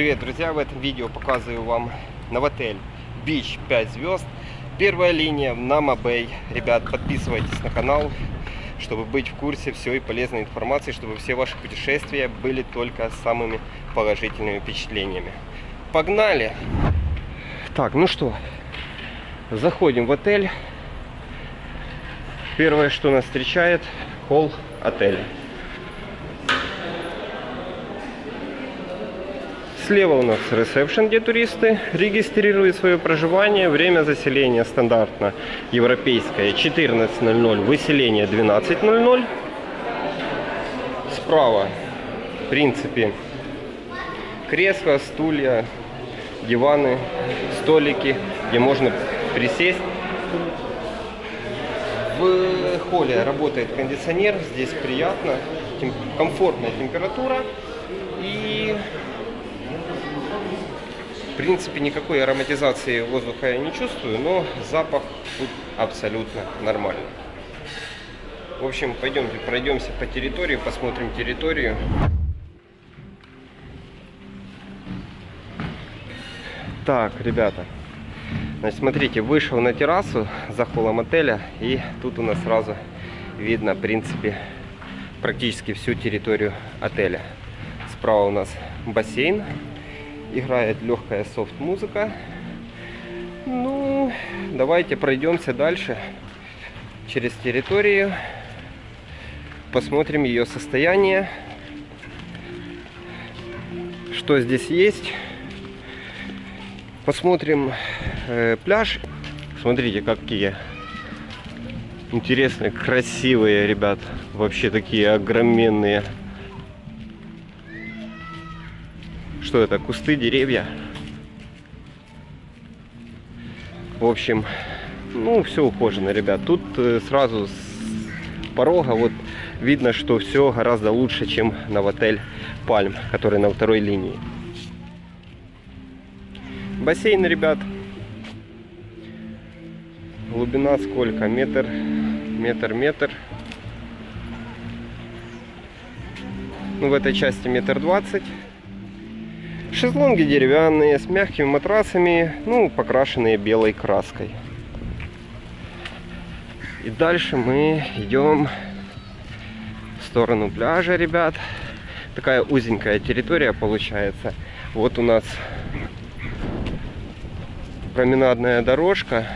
Привет, друзья! В этом видео показываю вам новотель Beach 5 звезд. Первая линия на Мабей. Ребят, подписывайтесь на канал, чтобы быть в курсе всей полезной информации, чтобы все ваши путешествия были только самыми положительными впечатлениями. Погнали! Так, ну что, заходим в отель. Первое, что нас встречает, холл отеля. Слева у нас ресепшн, где туристы регистрируют свое проживание. Время заселения стандартно европейское 14.00, выселение 12.00. Справа, в принципе, кресла, стулья, диваны, столики, где можно присесть. В холле работает кондиционер, здесь приятно, комфортная температура. И принципе, никакой ароматизации воздуха я не чувствую, но запах тут абсолютно нормальный. В общем, пойдемте пройдемся по территории, посмотрим территорию. Так, ребята, значит, смотрите, вышел на террасу за холлом отеля, и тут у нас сразу видно, в принципе, практически всю территорию отеля. Справа у нас бассейн, играет легкая софт-музыка. Ну, давайте пройдемся дальше через территорию, посмотрим ее состояние, что здесь есть. Посмотрим э, пляж. Смотрите, какие интересные, красивые, ребят. Вообще такие огроменные Что это? Кусты, деревья. В общем, ну, все ухожено, ребят. Тут э, сразу с порога вот видно, что все гораздо лучше, чем на отель Пальм, который на второй линии. Бассейн, ребят. Глубина сколько? Метр, метр, метр. Ну, в этой части метр двадцать. Шезлонги деревянные, с мягкими матрасами, ну, покрашенные белой краской. И дальше мы идем в сторону пляжа, ребят. Такая узенькая территория получается. Вот у нас променадная дорожка.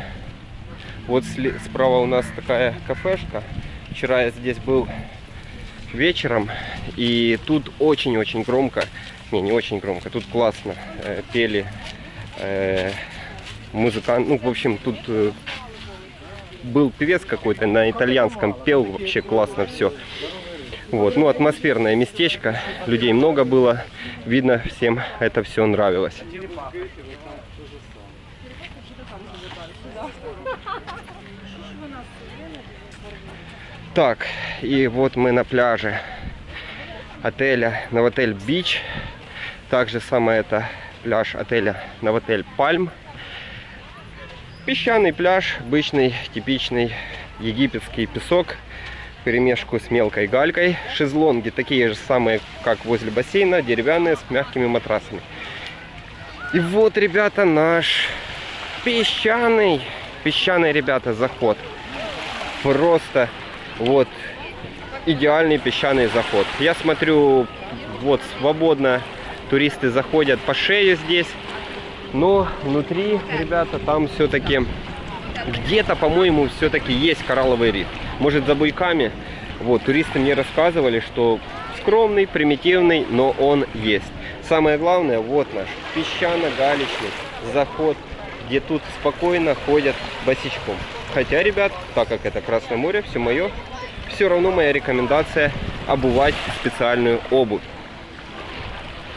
Вот справа у нас такая кафешка. Вчера я здесь был вечером, и тут очень-очень громко не, не очень громко. Тут классно э, пели э, музыкант. Ну, в общем, тут э, был певец какой-то на итальянском, пел вообще классно все. Вот, ну, атмосферное местечко, людей много было, видно, всем это все нравилось. Так, и вот мы на пляже отеля, на отель Бич. Также самое это пляж отеля Новотель Пальм. Песчаный пляж, обычный, типичный египетский песок, перемешку с мелкой галькой. Шезлонги такие же самые, как возле бассейна, деревянные, с мягкими матрасами. И вот, ребята, наш песчаный, песчаный, ребята, заход. Просто вот идеальный песчаный заход. Я смотрю, вот свободно туристы заходят по шею здесь. Но внутри, ребята, там все-таки где-то, по-моему, все-таки есть коралловый риф. Может, за буйками. Вот, туристы мне рассказывали, что скромный, примитивный, но он есть. Самое главное, вот наш песчано-галечный заход, где тут спокойно ходят босичком. Хотя, ребят, так как это Красное море, все мое, все равно моя рекомендация обувать специальную обувь.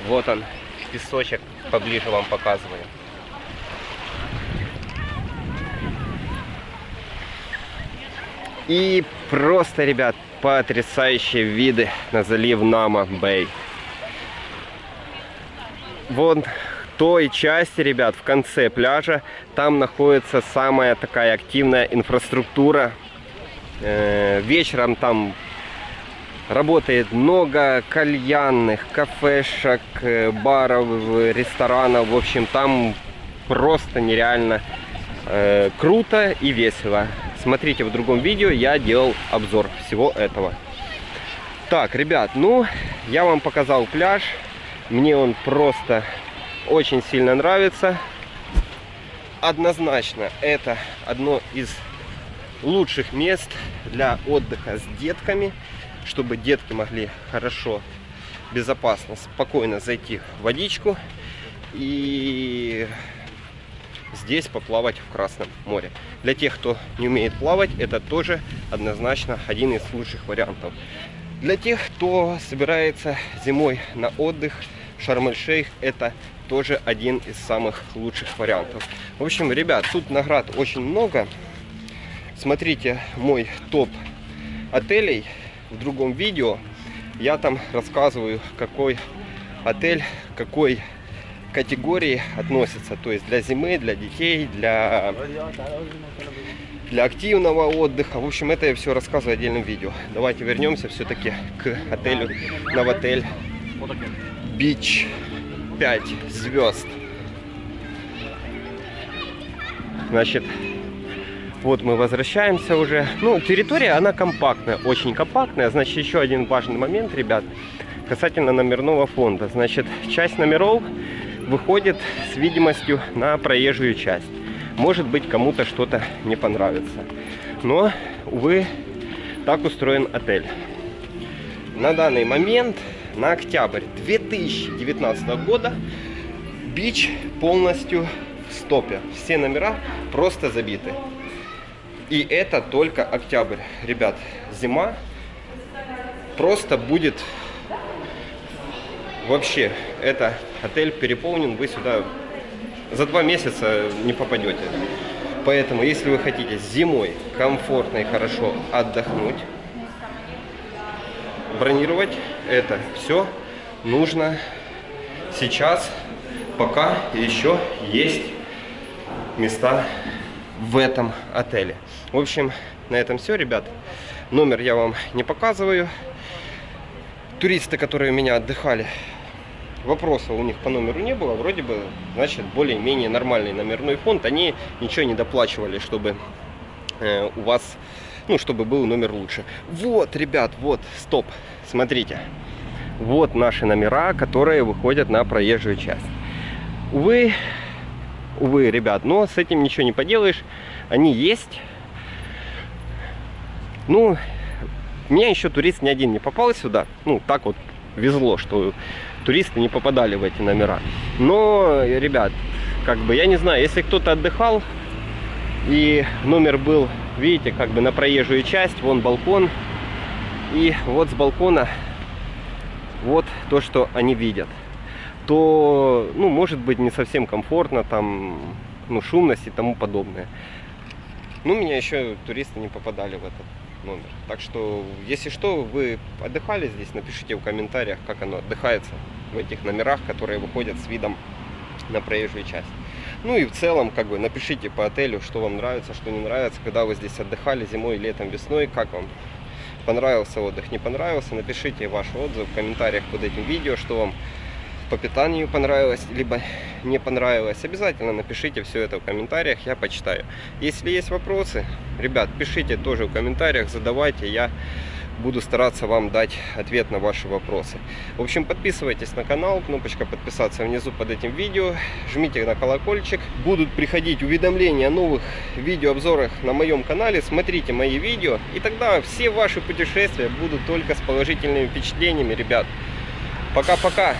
Вот он, песочек, поближе вам показываю. И просто, ребят, потрясающие виды на залив Нама-Бэй. Вон той части, ребят, в конце пляжа, там находится самая такая активная инфраструктура. Э, вечером там Работает много кальянных, кафешек, э, баров, ресторанов. В общем, там просто нереально э, круто и весело. Смотрите в другом видео, я делал обзор всего этого. Так, ребят, ну, я вам показал пляж. Мне он просто очень сильно нравится. Однозначно, это одно из лучших мест для отдыха с детками, чтобы детки могли хорошо, безопасно, спокойно зайти в водичку и здесь поплавать в Красном море. Для тех, кто не умеет плавать, это тоже однозначно один из лучших вариантов. Для тех, кто собирается зимой на отдых, Шарм-эль-Шейх это тоже один из самых лучших вариантов. В общем, ребят, тут наград очень много. Смотрите мой топ отелей в другом видео. Я там рассказываю, какой отель, какой категории относится. То есть для зимы, для детей, для, для активного отдыха. В общем, это я все рассказываю в отдельном видео. Давайте вернемся все-таки к отелю Новотель Бич 5 звезд. Значит, вот мы возвращаемся уже. Ну, территория, она компактная, очень компактная. Значит, еще один важный момент, ребят, касательно номерного фонда. Значит, часть номеров выходит с видимостью на проезжую часть. Может быть, кому-то что-то не понравится. Но, увы, так устроен отель. На данный момент, на октябрь 2019 года, бич полностью в стопе. Все номера просто забиты. И это только октябрь. Ребят, зима просто будет вообще. Это отель переполнен, вы сюда за два месяца не попадете. Поэтому, если вы хотите зимой комфортно и хорошо отдохнуть, бронировать это все нужно сейчас, пока еще есть места в этом отеле. В общем, на этом все, ребят. Номер я вам не показываю. Туристы, которые у меня отдыхали, вопросов у них по номеру не было. Вроде бы, значит, более-менее нормальный номерной фонд. Они ничего не доплачивали, чтобы э, у вас, ну, чтобы был номер лучше. Вот, ребят, вот, стоп, смотрите. Вот наши номера, которые выходят на проезжую часть. Увы, увы, ребят, но с этим ничего не поделаешь. Они есть. Ну, меня еще турист ни один не попал сюда. Ну, так вот везло, что туристы не попадали в эти номера. Но, ребят, как бы, я не знаю, если кто-то отдыхал, и номер был, видите, как бы на проезжую часть, вон балкон, и вот с балкона вот то, что они видят, то, ну, может быть, не совсем комфортно, там, ну, шумность и тому подобное. Ну, меня еще туристы не попадали в этот номер. Так что, если что, вы отдыхали здесь, напишите в комментариях, как оно отдыхается в этих номерах, которые выходят с видом на проезжую часть. Ну и в целом, как бы, напишите по отелю, что вам нравится, что не нравится, когда вы здесь отдыхали зимой, летом, весной, как вам понравился отдых, не понравился, напишите ваш отзыв в комментариях под этим видео, что вам по питанию понравилось, либо не понравилось, обязательно напишите все это в комментариях, я почитаю. Если есть вопросы, ребят, пишите тоже в комментариях, задавайте, я буду стараться вам дать ответ на ваши вопросы. В общем, подписывайтесь на канал, кнопочка подписаться внизу под этим видео, жмите на колокольчик, будут приходить уведомления о новых видеообзорах на моем канале, смотрите мои видео, и тогда все ваши путешествия будут только с положительными впечатлениями, ребят. Пока-пока!